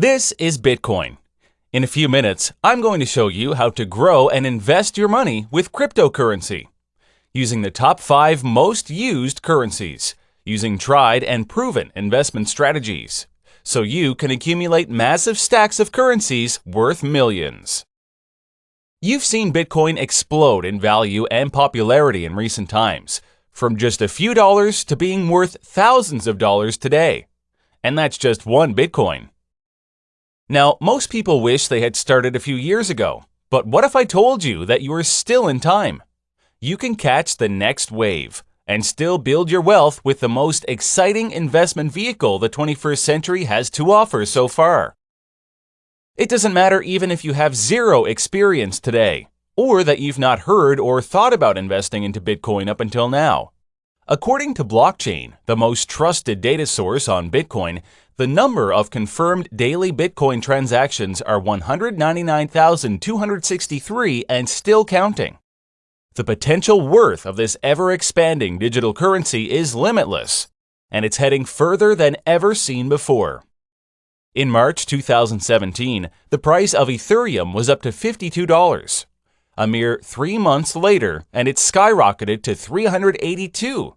This is Bitcoin. In a few minutes, I'm going to show you how to grow and invest your money with cryptocurrency. Using the top 5 most used currencies, using tried and proven investment strategies, so you can accumulate massive stacks of currencies worth millions. You've seen Bitcoin explode in value and popularity in recent times, from just a few dollars to being worth thousands of dollars today. And that's just one Bitcoin. Now, most people wish they had started a few years ago, but what if I told you that you are still in time? You can catch the next wave and still build your wealth with the most exciting investment vehicle the 21st century has to offer so far. It doesn't matter even if you have zero experience today, or that you've not heard or thought about investing into Bitcoin up until now. According to Blockchain, the most trusted data source on Bitcoin, the number of confirmed daily Bitcoin transactions are 199,263 and still counting. The potential worth of this ever-expanding digital currency is limitless, and it's heading further than ever seen before. In March 2017, the price of Ethereum was up to $52. A mere three months later, and it skyrocketed to 382.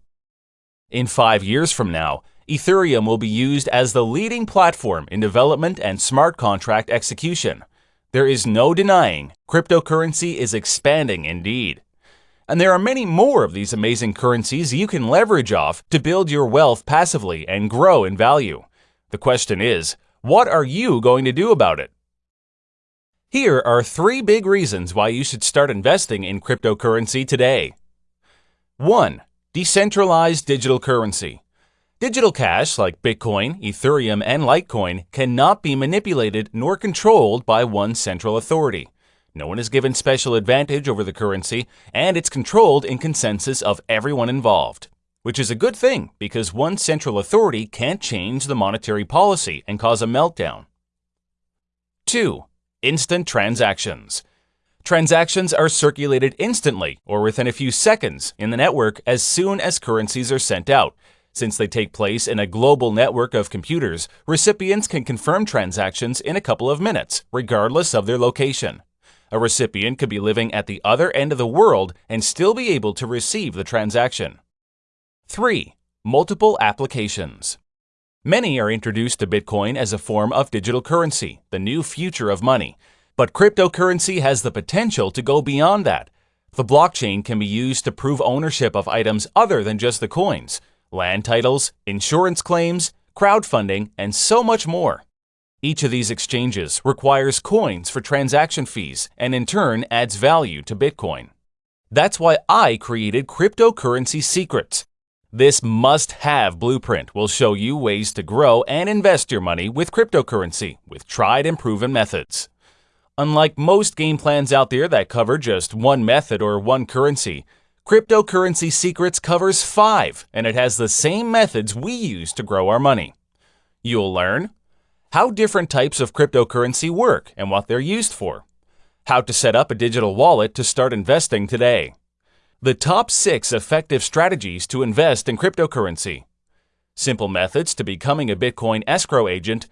In five years from now, Ethereum will be used as the leading platform in development and smart contract execution. There is no denying cryptocurrency is expanding indeed. And there are many more of these amazing currencies you can leverage off to build your wealth passively and grow in value. The question is, what are you going to do about it? Here are three big reasons why you should start investing in cryptocurrency today. 1. Decentralized digital currency. Digital cash like Bitcoin, Ethereum, and Litecoin cannot be manipulated nor controlled by one central authority. No one is given special advantage over the currency, and it's controlled in consensus of everyone involved. Which is a good thing because one central authority can't change the monetary policy and cause a meltdown. 2. Instant transactions. Transactions are circulated instantly or within a few seconds in the network as soon as currencies are sent out, since they take place in a global network of computers, recipients can confirm transactions in a couple of minutes, regardless of their location. A recipient could be living at the other end of the world and still be able to receive the transaction. 3. Multiple applications. Many are introduced to Bitcoin as a form of digital currency, the new future of money. But cryptocurrency has the potential to go beyond that. The blockchain can be used to prove ownership of items other than just the coins, land titles, insurance claims, crowdfunding, and so much more. Each of these exchanges requires coins for transaction fees and in turn adds value to Bitcoin. That's why I created Cryptocurrency Secrets. This must-have blueprint will show you ways to grow and invest your money with cryptocurrency with tried and proven methods. Unlike most game plans out there that cover just one method or one currency, Cryptocurrency Secrets covers five, and it has the same methods we use to grow our money. You'll learn how different types of cryptocurrency work and what they're used for, how to set up a digital wallet to start investing today, the top six effective strategies to invest in cryptocurrency, simple methods to becoming a Bitcoin escrow agent,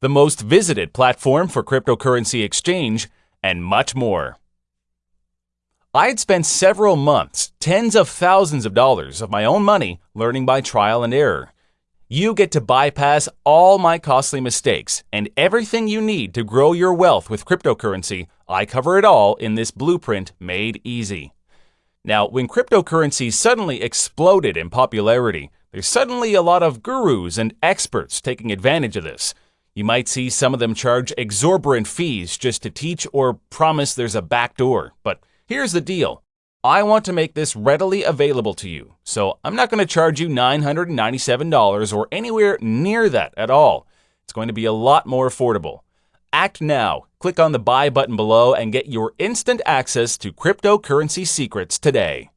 the most visited platform for cryptocurrency exchange, and much more. I had spent several months, tens of thousands of dollars of my own money learning by trial and error. You get to bypass all my costly mistakes and everything you need to grow your wealth with cryptocurrency. I cover it all in this blueprint made easy. Now, when cryptocurrency suddenly exploded in popularity, there's suddenly a lot of gurus and experts taking advantage of this. You might see some of them charge exorbitant fees just to teach or promise there's a backdoor, but Here's the deal. I want to make this readily available to you, so I'm not going to charge you $997 or anywhere near that at all. It's going to be a lot more affordable. Act now. Click on the buy button below and get your instant access to cryptocurrency secrets today.